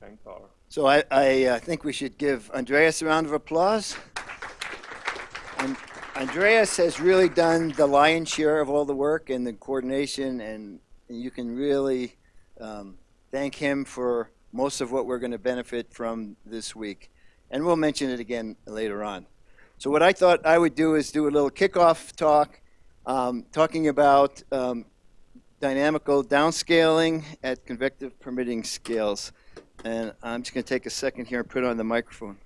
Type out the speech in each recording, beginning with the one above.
manpower. So I, I uh, think we should give Andreas a round of applause. And Andreas has really done the lion's share of all the work and the coordination, and you can really um, thank him for most of what we're going to benefit from this week. And we'll mention it again later on. So what I thought I would do is do a little kickoff talk, um, talking about um, dynamical downscaling at convective permitting scales. And I'm just going to take a second here and put on the microphone.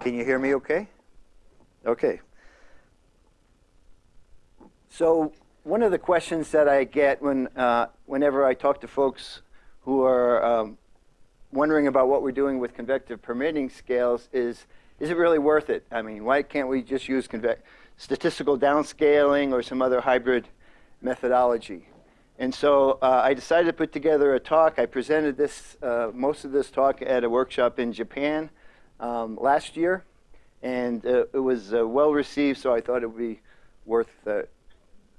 Can you hear me okay? Okay. So one of the questions that I get when, uh, whenever I talk to folks who are um, wondering about what we're doing with convective permitting scales is, is it really worth it? I mean, why can't we just use statistical downscaling or some other hybrid methodology? And so uh, I decided to put together a talk. I presented this, uh, most of this talk at a workshop in Japan um, last year. And uh, it was uh, well received, so I thought it would be worth uh,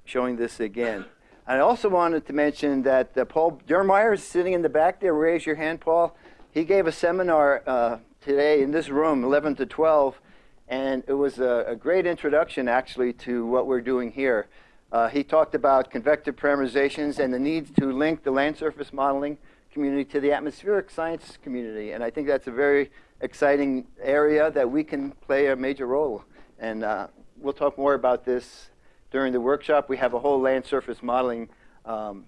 showing this again. I also wanted to mention that uh, Paul Dirmeyer is sitting in the back there. Raise your hand, Paul. He gave a seminar uh, today in this room, 11 to 12, and it was a, a great introduction, actually, to what we're doing here. Uh, he talked about convective parameterizations and the need to link the land surface modeling community to the atmospheric science community. And I think that's a very exciting area that we can play a major role. And uh, we'll talk more about this during the workshop. We have a whole land surface modeling um,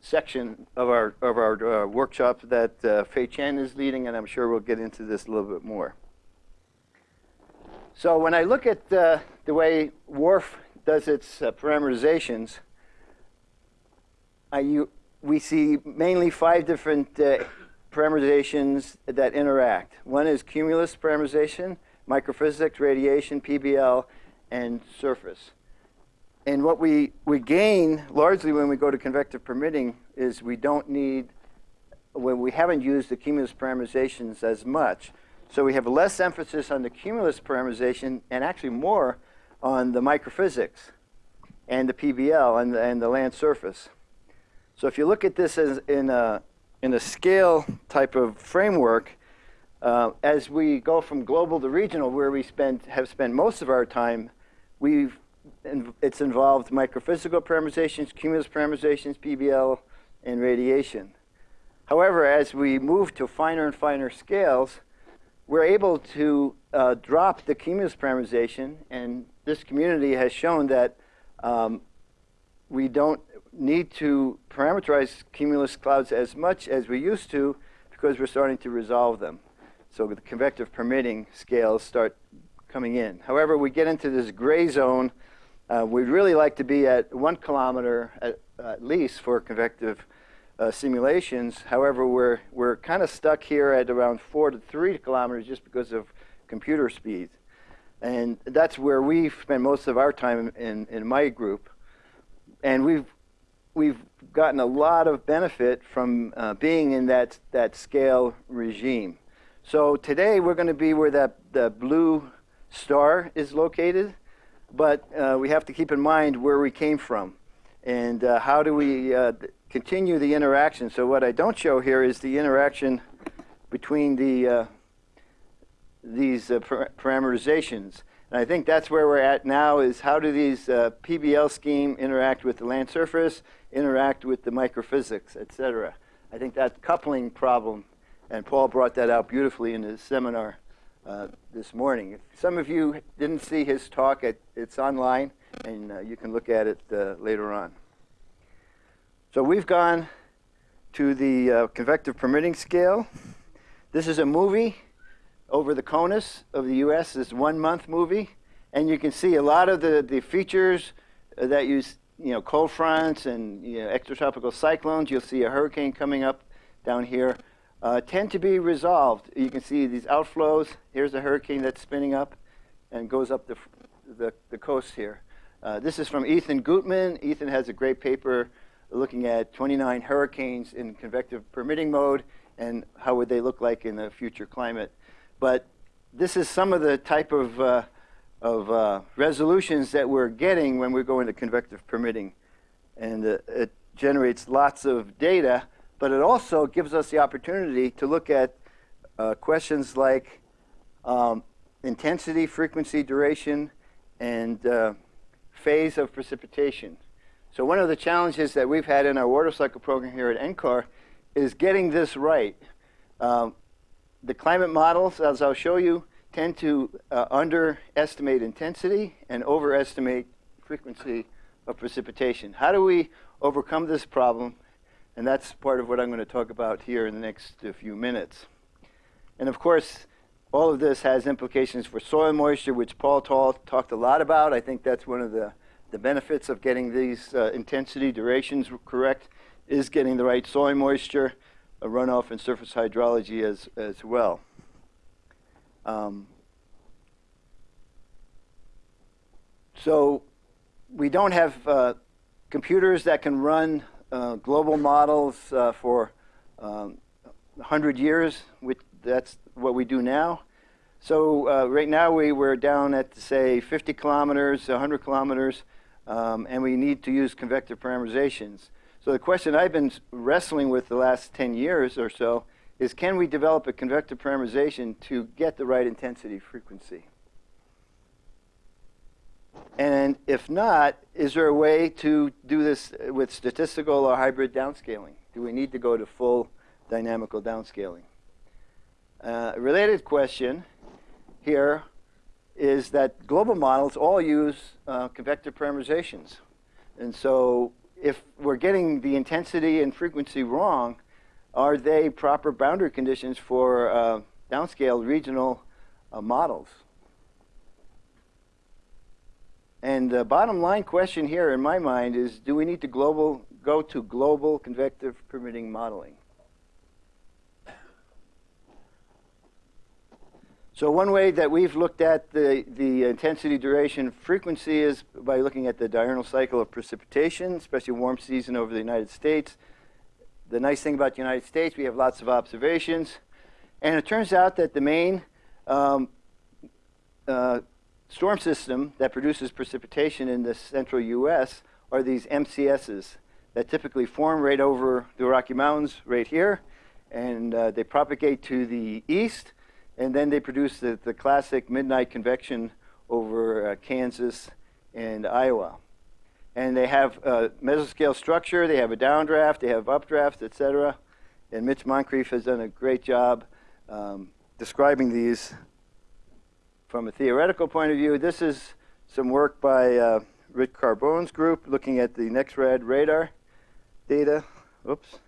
section of our, of our uh, workshop that uh, Fei Chen is leading, and I'm sure we'll get into this a little bit more. So when I look at uh, the way WRF does its uh, parameterizations, you, we see mainly five different uh, parameterizations that interact. One is cumulus parameterization, microphysics, radiation, PBL, and surface. And what we, we gain largely when we go to convective permitting is we don't need, when we haven't used the cumulus parameterizations as much. So we have less emphasis on the cumulus parameterization and actually more on the microphysics and the PBL and the, and the land surface. So if you look at this as in a, in a scale type of framework, uh, as we go from global to regional, where we spend, have spent most of our time, we've it's involved microphysical parameterizations, cumulus parameterizations, PBL, and radiation. However, as we move to finer and finer scales, we're able to uh, drop the cumulus parameterization, and this community has shown that um, we don't need to parameterize cumulus clouds as much as we used to because we're starting to resolve them. So the convective permitting scales start coming in. However, we get into this gray zone uh, we'd really like to be at one kilometer at, at least for convective uh, simulations. However, we're, we're kind of stuck here at around four to three kilometers just because of computer speed. And that's where we spend most of our time in, in my group. And we've, we've gotten a lot of benefit from uh, being in that, that scale regime. So today we're going to be where that the blue star is located but uh, we have to keep in mind where we came from and uh, how do we uh, continue the interaction. So what I don't show here is the interaction between the uh, these uh, par parameterizations. And I think that's where we're at now is how do these uh, PBL scheme interact with the land surface, interact with the microphysics, et cetera. I think that coupling problem, and Paul brought that out beautifully in his seminar, uh, this morning. If some of you didn't see his talk, it, it's online, and uh, you can look at it uh, later on. So we've gone to the uh, convective permitting scale. This is a movie over the CONUS of the U.S. This one-month movie, and you can see a lot of the, the features that you, you know, cold fronts and you know, extratropical cyclones. You'll see a hurricane coming up down here uh, tend to be resolved. You can see these outflows. Here's a hurricane that's spinning up and goes up the, the, the coast here. Uh, this is from Ethan Gutmann. Ethan has a great paper looking at 29 hurricanes in convective permitting mode and how would they look like in the future climate. But this is some of the type of, uh, of uh, resolutions that we're getting when we go into convective permitting. And uh, it generates lots of data, but it also gives us the opportunity to look at uh, questions like um, intensity, frequency, duration, and uh, phase of precipitation. So one of the challenges that we've had in our water cycle program here at NCAR is getting this right. Um, the climate models, as I'll show you, tend to uh, underestimate intensity and overestimate frequency of precipitation. How do we overcome this problem? And that's part of what I'm going to talk about here in the next few minutes. And of course, all of this has implications for soil moisture, which Paul Tall talked a lot about. I think that's one of the, the benefits of getting these uh, intensity durations correct is getting the right soil moisture, runoff, and surface hydrology as, as well. Um, so we don't have uh, computers that can run uh, global models uh, for um, 100 years, which that's what we do now. So uh, right now we, we're down at, say, 50 kilometers, 100 kilometers, um, and we need to use convective parameterizations. So the question I've been wrestling with the last 10 years or so is can we develop a convective parameterization to get the right intensity frequency? And if not, is there a way to do this with statistical or hybrid downscaling? Do we need to go to full dynamical downscaling? Uh, a related question here is that global models all use uh, convective parameterizations. And so if we're getting the intensity and frequency wrong, are they proper boundary conditions for uh, downscaled regional uh, models? And the bottom line question here in my mind is, do we need to global, go to global convective permitting modeling? So one way that we've looked at the, the intensity, duration, frequency is by looking at the diurnal cycle of precipitation, especially warm season over the United States. The nice thing about the United States, we have lots of observations. And it turns out that the main um, uh, storm system that produces precipitation in the central U.S. are these MCSs that typically form right over the Rocky Mountains right here. And uh, they propagate to the east and then they produce the, the classic midnight convection over uh, Kansas and Iowa. And they have a mesoscale structure, they have a downdraft, they have updrafts, et cetera. And Mitch Moncrieff has done a great job um, describing these from a theoretical point of view. This is some work by uh, Rick Carbone's group looking at the NEXRAD radar data. Oops.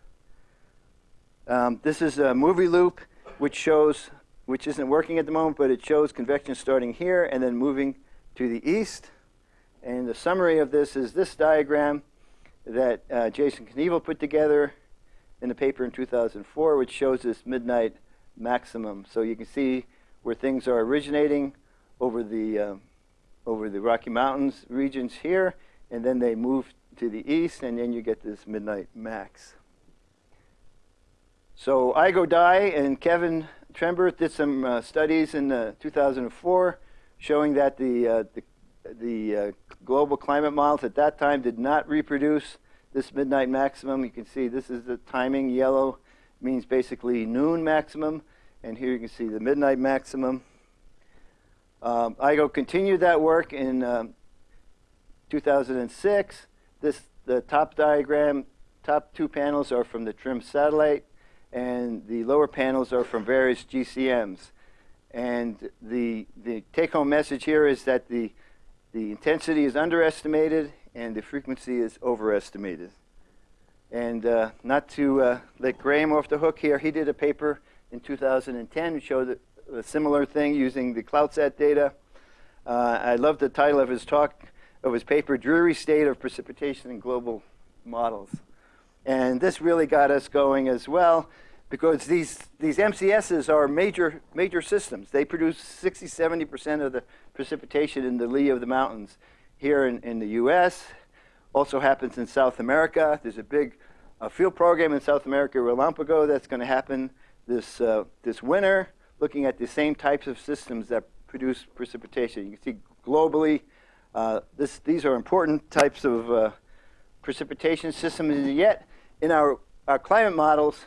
Um, this is a movie loop which shows which isn't working at the moment, but it shows convection starting here and then moving to the east. And the summary of this is this diagram that uh, Jason Knievel put together in a paper in 2004, which shows this midnight maximum. So you can see where things are originating over the, uh, over the Rocky Mountains regions here, and then they move to the east, and then you get this midnight max. So Aiguo Dai and Kevin Trenberth did some uh, studies in uh, 2004 showing that the, uh, the, the uh, global climate models at that time did not reproduce this midnight maximum. You can see this is the timing. Yellow means basically noon maximum. And here you can see the midnight maximum. Um, Aiguo continued that work in um, 2006. This, the top diagram, top two panels are from the TRMM satellite and the lower panels are from various GCMs. And the, the take-home message here is that the, the intensity is underestimated and the frequency is overestimated. And uh, not to uh, let Graham off the hook here, he did a paper in 2010 which showed a similar thing using the CloudSat data. Uh, I love the title of his talk, of his paper, Dreary State of Precipitation in Global Models. And this really got us going as well because these, these MCSs are major, major systems. They produce 60, 70% of the precipitation in the lee of the mountains here in, in the US. Also happens in South America. There's a big uh, field program in South America, Relampago, that's going to happen this, uh, this winter. looking at the same types of systems that produce precipitation. You can see globally, uh, this, these are important types of uh, precipitation systems, and yet in our, our climate models,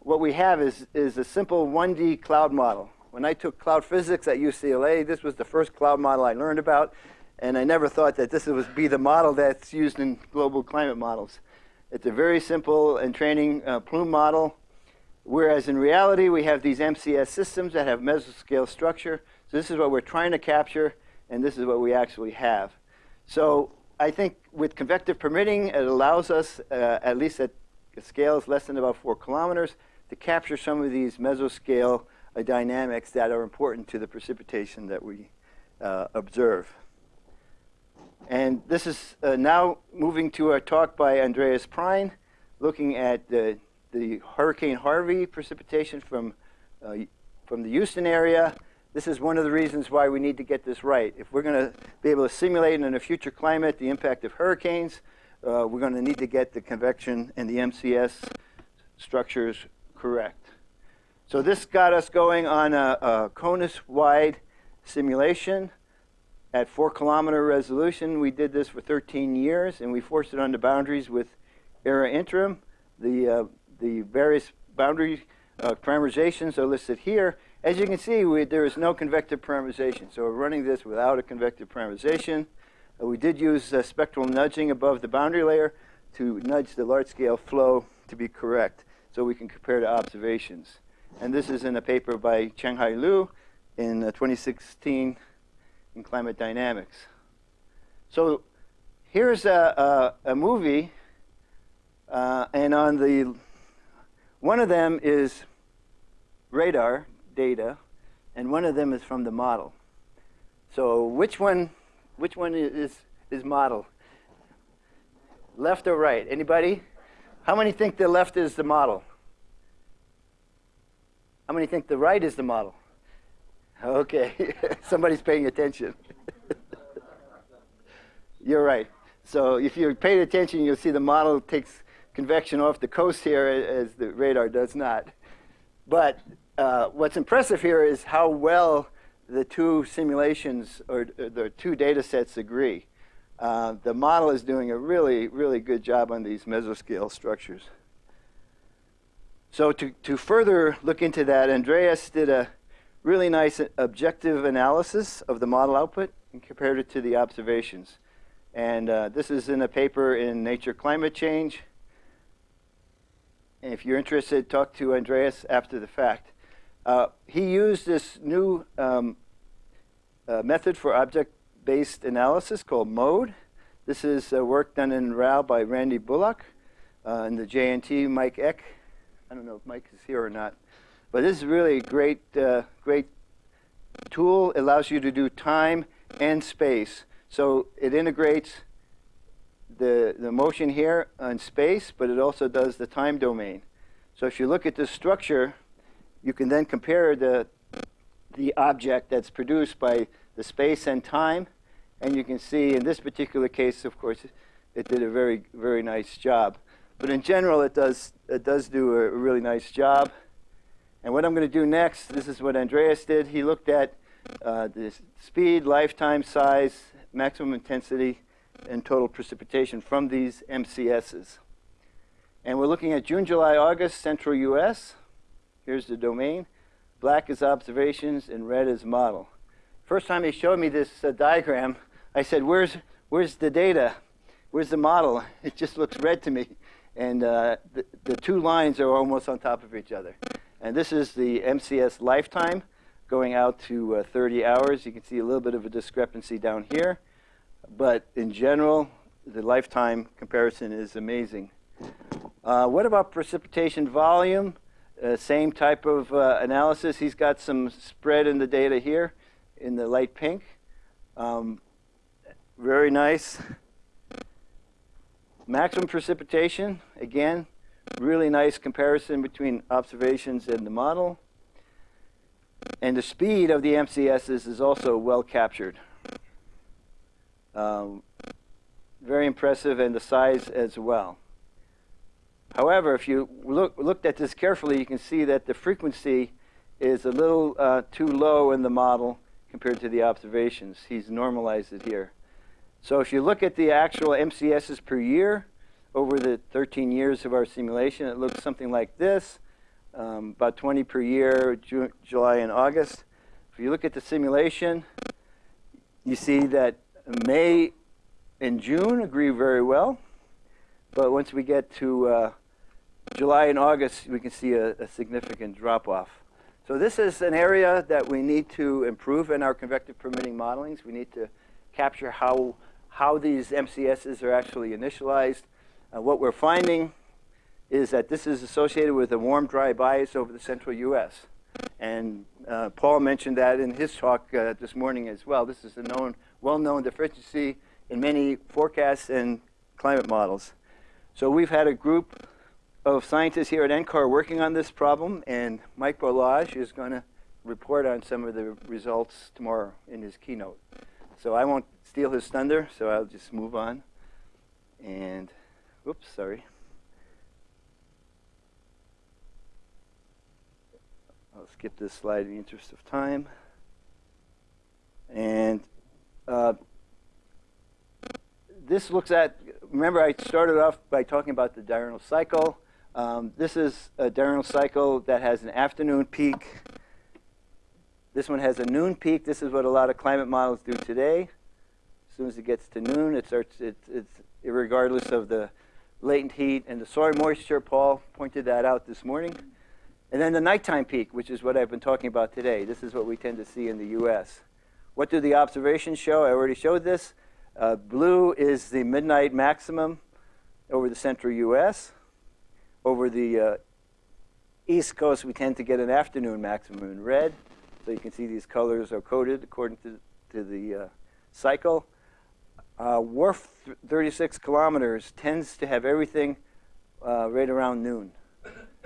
what we have is, is a simple 1D cloud model. When I took cloud physics at UCLA, this was the first cloud model I learned about, and I never thought that this would be the model that's used in global climate models. It's a very simple entraining uh, plume model, whereas in reality, we have these MCS systems that have mesoscale structure. So this is what we're trying to capture, and this is what we actually have. So I think with convective permitting, it allows us, uh, at least at scales less than about four kilometers, to capture some of these mesoscale uh, dynamics that are important to the precipitation that we uh, observe. And this is uh, now moving to a talk by Andreas Prein, looking at the, the Hurricane Harvey precipitation from, uh, from the Houston area. This is one of the reasons why we need to get this right. If we're going to be able to simulate in a future climate the impact of hurricanes, uh, we're going to need to get the convection and the MCS structures correct. So this got us going on a, a CONUS-wide simulation at four kilometer resolution. We did this for 13 years, and we forced it on the boundaries with ERA interim. The, uh, the various boundary uh, parameterizations are listed here. As you can see, we, there is no convective parameterization. So we're running this without a convective parameterization. Uh, we did use uh, spectral nudging above the boundary layer to nudge the large scale flow to be correct so we can compare to observations. And this is in a paper by Changhai Liu in uh, 2016 in climate dynamics. So here's a, a, a movie, uh, and on the one of them is radar data, and one of them is from the model. So which one which one is, is model? Left or right? Anybody? How many think the left is the model? How many think the right is the model? Okay, somebody's paying attention. You're right. So if you paid attention, you'll see the model takes convection off the coast here as the radar does not. But uh, what's impressive here is how well the two simulations or the two data sets agree. Uh, the model is doing a really, really good job on these mesoscale structures. So to, to further look into that, Andreas did a really nice objective analysis of the model output and compared it to the observations. And uh, this is in a paper in Nature Climate Change. And if you're interested, talk to Andreas after the fact. Uh, he used this new um, uh, method for object-based analysis called MODE. This is uh, work done in RAL by Randy Bullock uh, and the JNT Mike Eck. I don't know if Mike is here or not. But this is really a great, uh, great tool. It allows you to do time and space. So it integrates the, the motion here on space, but it also does the time domain. So if you look at this structure, you can then compare the, the object that's produced by the space and time. And you can see in this particular case, of course, it did a very, very nice job. But in general, it does, it does do a really nice job. And what I'm going to do next, this is what Andreas did. He looked at uh, the speed, lifetime size, maximum intensity, and total precipitation from these MCSs. And we're looking at June, July, August, central US. Here's the domain. Black is observations and red is model. First time he showed me this uh, diagram, I said, where's, where's the data? Where's the model? It just looks red to me. And uh, the, the two lines are almost on top of each other. And this is the MCS lifetime going out to uh, 30 hours. You can see a little bit of a discrepancy down here. But in general, the lifetime comparison is amazing. Uh, what about precipitation volume? Uh, same type of uh, analysis. He's got some spread in the data here in the light pink. Um, very nice. Maximum precipitation, again, really nice comparison between observations and the model. And the speed of the MCSs is also well captured. Um, very impressive, and the size as well. However, if you look, looked at this carefully, you can see that the frequency is a little uh, too low in the model compared to the observations. He's normalized it here. So if you look at the actual MCSs per year over the 13 years of our simulation, it looks something like this, um, about 20 per year, Ju July and August. If you look at the simulation, you see that May and June agree very well. But once we get to uh, July and August, we can see a, a significant drop-off. So this is an area that we need to improve in our convective permitting modelings. We need to capture how, how these MCSs are actually initialized. Uh, what we're finding is that this is associated with a warm, dry bias over the central U.S. And uh, Paul mentioned that in his talk uh, this morning as well. This is a known, well-known deficiency in many forecasts and climate models. So we've had a group of scientists here at NCAR working on this problem, and Mike Barlage is going to report on some of the results tomorrow in his keynote. So I won't steal his thunder, so I'll just move on. And, oops, sorry. I'll skip this slide in the interest of time. And uh, this looks at, remember I started off by talking about the diurnal cycle. Um, this is a diurnal cycle that has an afternoon peak. This one has a noon peak. This is what a lot of climate models do today. As soon as it gets to noon, it starts, it's, it's regardless of the latent heat and the soil moisture. Paul pointed that out this morning. And then the nighttime peak, which is what I've been talking about today. This is what we tend to see in the US. What do the observations show? I already showed this. Uh, blue is the midnight maximum over the central US. Over the uh, east coast, we tend to get an afternoon maximum in red. So you can see these colors are coded according to, to the uh, cycle. Uh, WRF 36 kilometers tends to have everything uh, right around noon.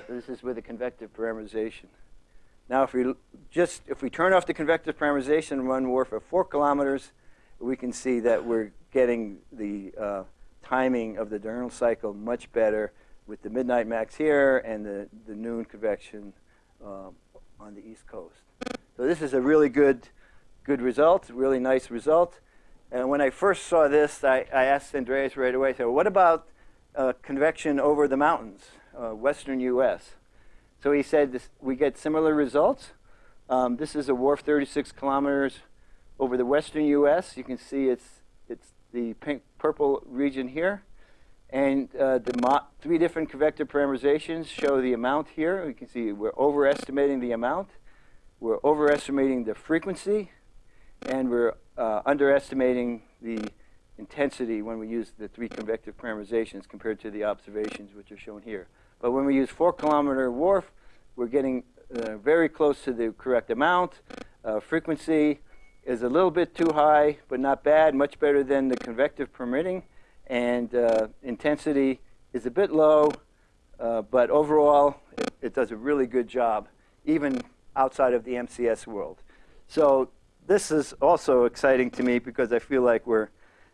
This is with the convective parameterization. Now, if we just if we turn off the convective parameterization and run WRF at four kilometers, we can see that we're getting the uh, timing of the diurnal cycle much better with the midnight max here and the, the noon convection um, on the east coast. So this is a really good, good result, really nice result. And when I first saw this, I, I asked Andreas right away, so what about uh, convection over the mountains, uh, western U.S.? So he said this, we get similar results. Um, this is a WRF 36 kilometers over the western U.S. You can see it's, it's the pink purple region here. And uh, the three different convective parameterizations show the amount here. You can see we're overestimating the amount. We're overestimating the frequency. And we're uh, underestimating the intensity when we use the three convective parameterizations compared to the observations, which are shown here. But when we use four kilometer WRF, we're getting uh, very close to the correct amount. Uh, frequency is a little bit too high, but not bad, much better than the convective permitting. And uh, intensity is a bit low, uh, but overall, it, it, does a really good job, even outside of the MCS world. So this is also exciting to me because I feel like we're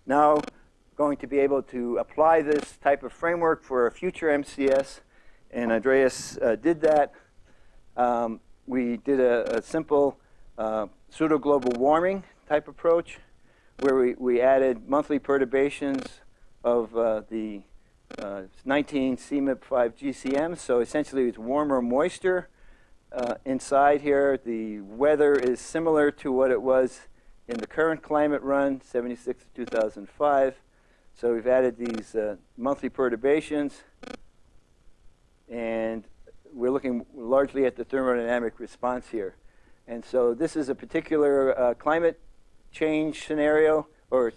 now going to be able to apply this type of framework for a future MCS. And Andreas uh, did that. Um, we did a, a simple uh, pseudo-global warming type approach where we, we added monthly perturbations of uh, the uh, 19 CMIP5 GCM. So essentially it's warmer moisture uh, inside here. The weather is similar to what it was in the current climate run, 76 to 2005. So we've added these uh, monthly perturbations. And we're looking largely at the thermodynamic response here. And so this is a particular uh, climate change scenario, or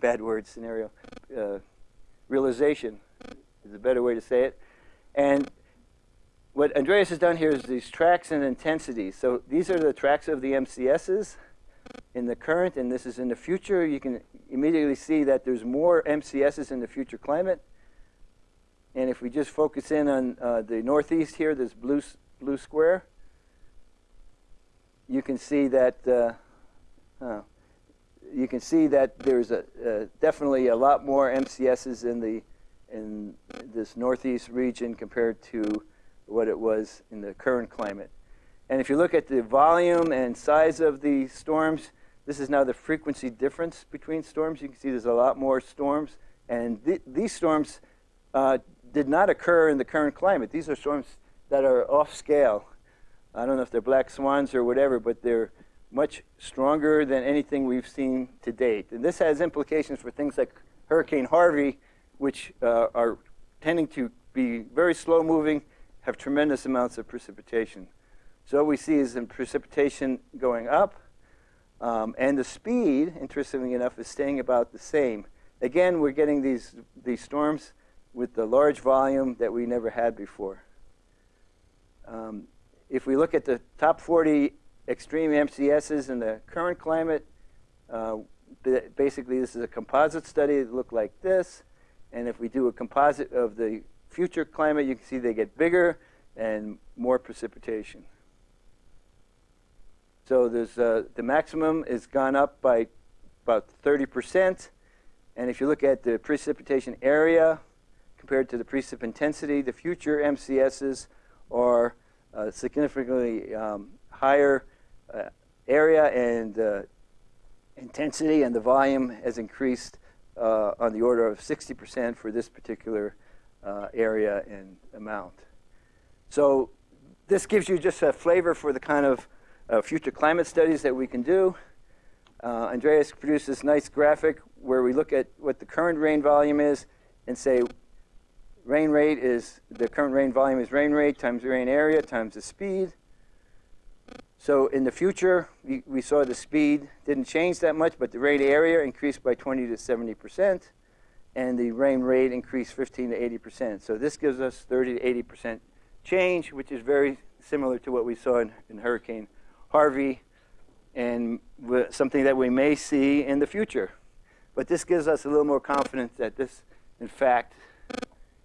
bad word scenario, uh, realization is a better way to say it. And what Andreas has done here is these tracks and intensities. So these are the tracks of the MCSs in the current, and this is in the future. You can immediately see that there's more MCSs in the future climate. And if we just focus in on uh, the northeast here, this blue, blue square, you can see that uh, you can see that there's a, uh, definitely a lot more MCSs in the in this northeast region compared to what it was in the current climate. And if you look at the volume and size of the storms, this is now the frequency difference between storms. You can see there's a lot more storms. And th these storms uh, did not occur in the current climate. These are storms that are off scale. I don't know if they're black swans or whatever, but they're much stronger than anything we've seen to date. And this has implications for things like Hurricane Harvey, which uh, are tending to be very slow moving, have tremendous amounts of precipitation. So what we see is in precipitation going up, um, and the speed, interestingly enough, is staying about the same. Again, we're getting these, these storms with the large volume that we never had before. Um, if we look at the top 40 extreme MCSs in the current climate, uh, basically this is a composite study that look like this. And if we do a composite of the future climate, you can see they get bigger and more precipitation. So there's, uh, the maximum is gone up by about 30%. And if you look at the precipitation area compared to the precip intensity, the future MCSs are uh, significantly um, higher uh, area and uh, intensity, and the volume has increased uh, on the order of 60% for this particular uh, area and amount. So this gives you just a flavor for the kind of uh, future climate studies that we can do. Andreas produced this nice graphic where we look at what the current rain volume is and say rain rate is, the current rain volume is rain rate times the rain area times the speed. So in the future, we, we saw the speed didn't change that much, but the rain area increased by 20 to 70%, and the rain rate increased 15 to 80%. So this gives us 30 to 80% change, which is very similar to what we saw in, in Hurricane Harvey, and something that we may see in the future. But this gives us a little more confidence that this, in fact,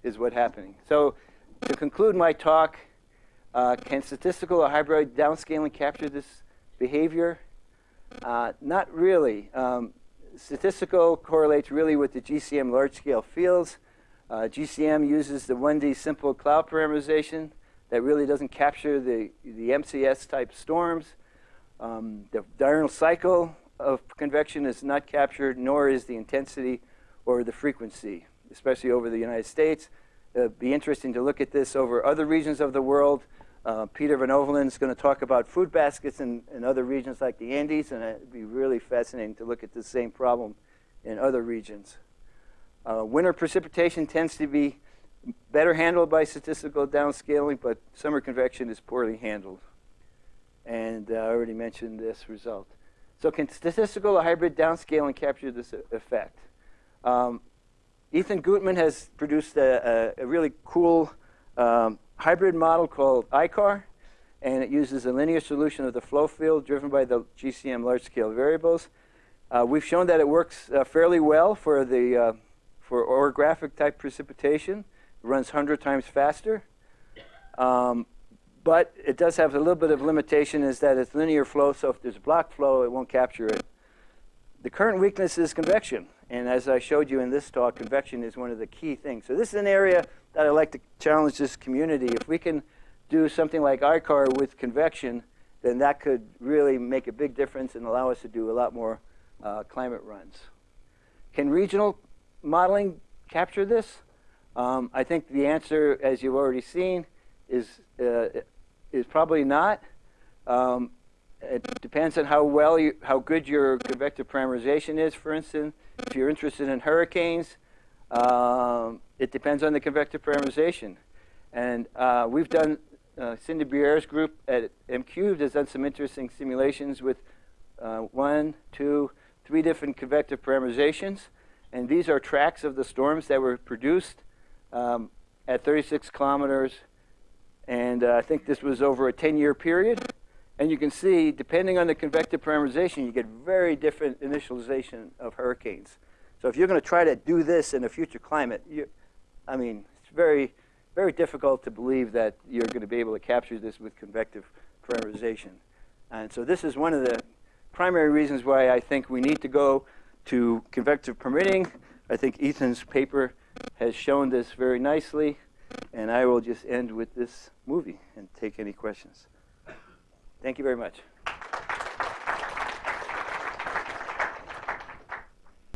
is what's happening. So to conclude my talk, uh, can statistical or hybrid downscaling capture this behavior? Uh, not really. Um, statistical correlates really with the GCM large-scale fields. Uh, GCM uses the 1D simple cloud parameterization that really doesn't capture the, the MCS-type storms. Um, the diurnal cycle of convection is not captured, nor is the intensity or the frequency, especially over the United States. It'd be interesting to look at this over other regions of the world. Uh, Peter Van Oevelen is going to talk about food baskets in, in other regions like the Andes, and it'd be really fascinating to look at the same problem in other regions. Uh, winter precipitation tends to be better handled by statistical downscaling, but summer convection is poorly handled. And uh, I already mentioned this result. So can statistical or hybrid downscaling capture this effect? Um, Ethan Gutmann has produced a, a, a really cool um, hybrid model called ICAR, and it uses a linear solution of the flow field driven by the GCM large-scale variables. Uh, we've shown that it works uh, fairly well for the uh, for orographic type precipitation. It runs 100 times faster. Um, but it does have a little bit of limitation is that it's linear flow, so if there's block flow, it won't capture it. The current weakness is convection. And as I showed you in this talk, convection is one of the key things. So this is an area that I'd like to challenge this community. If we can do something like ICAR with convection, then that could really make a big difference and allow us to do a lot more uh, climate runs. Can regional modeling capture this? Um, I think the answer, as you've already seen, is, uh, is probably not. Um, it depends on how well, you, how good your convective parameterization is, for instance. If you're interested in hurricanes, um, it depends on the convective parameterization. And uh, we've done, uh, Cindy Bruyère's group at MCubed has done some interesting simulations with uh, one, two, three different convective parameterizations. And these are tracks of the storms that were produced um, at 36 kilometers. And uh, I think this was over a 10-year period. And you can see, depending on the convective parameterization, you get very different initialization of hurricanes. So if you're going to try to do this in a future climate, you, I mean, it's very, very difficult to believe that you're going to be able to capture this with convective parameterization. And so this is one of the primary reasons why I think we need to go to convective permitting. I think Ethan's paper has shown this very nicely. And I will just end with this movie and take any questions. Thank you very much.